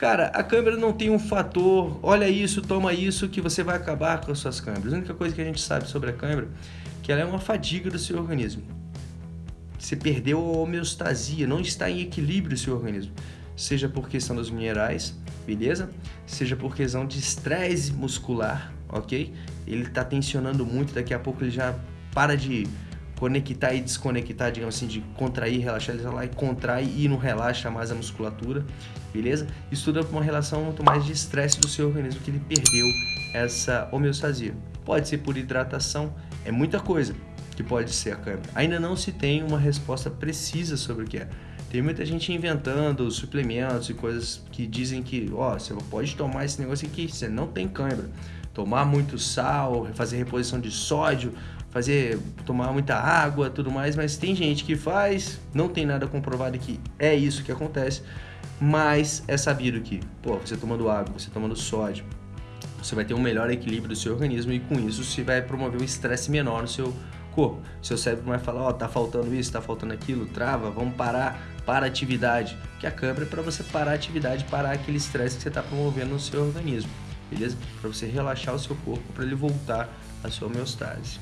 Cara, a câmera não tem um fator, olha isso, toma isso, que você vai acabar com as suas câmeras. A única coisa que a gente sabe sobre a câmera é que ela é uma fadiga do seu organismo. Você perdeu a homeostasia, não está em equilíbrio o seu organismo. Seja por questão dos minerais, beleza? Seja por questão de estresse muscular, ok? Ele está tensionando muito, daqui a pouco ele já para de conectar e desconectar, digamos assim, de contrair, relaxar, lá e contrai e não relaxa mais a musculatura, beleza? Isso tudo é uma relação muito mais de estresse do seu organismo, que ele perdeu essa homeostasia. Pode ser por hidratação, é muita coisa que pode ser a câmera. Ainda não se tem uma resposta precisa sobre o que é. Tem muita gente inventando suplementos e coisas que dizem que, ó, você pode tomar esse negócio aqui, você não tem câimbra. Tomar muito sal, fazer reposição de sódio, fazer tomar muita água, tudo mais, mas tem gente que faz, não tem nada comprovado que é isso que acontece, mas é sabido que, pô, você tomando água, você tomando sódio, você vai ter um melhor equilíbrio do seu organismo e com isso você vai promover um estresse menor no seu corpo. Seu cérebro vai falar, ó, oh, tá faltando isso, tá faltando aquilo, trava, vamos parar, para a atividade. Que a câmera é para você parar a atividade, parar aquele estresse que você está promovendo no seu organismo, beleza? Para você relaxar o seu corpo, para ele voltar à sua homeostase.